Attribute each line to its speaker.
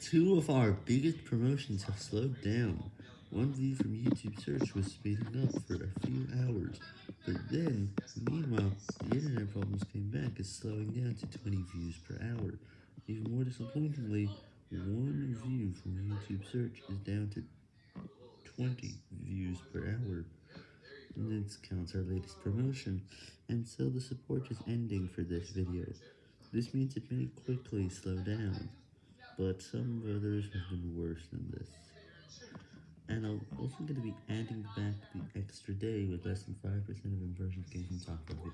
Speaker 1: Two of our biggest promotions have slowed down. One view from YouTube search was speeding up for a few hours, but then, meanwhile, the internet problems came back as slowing down to 20 views per hour. Even more disappointingly, one view from YouTube search is down to 20 views per hour. This counts our latest promotion, and so the support is ending for this video. This means it may quickly slow down but some others have been worse than this. And I'm also going to be adding back the extra day with less than 5% of impressions top of videos.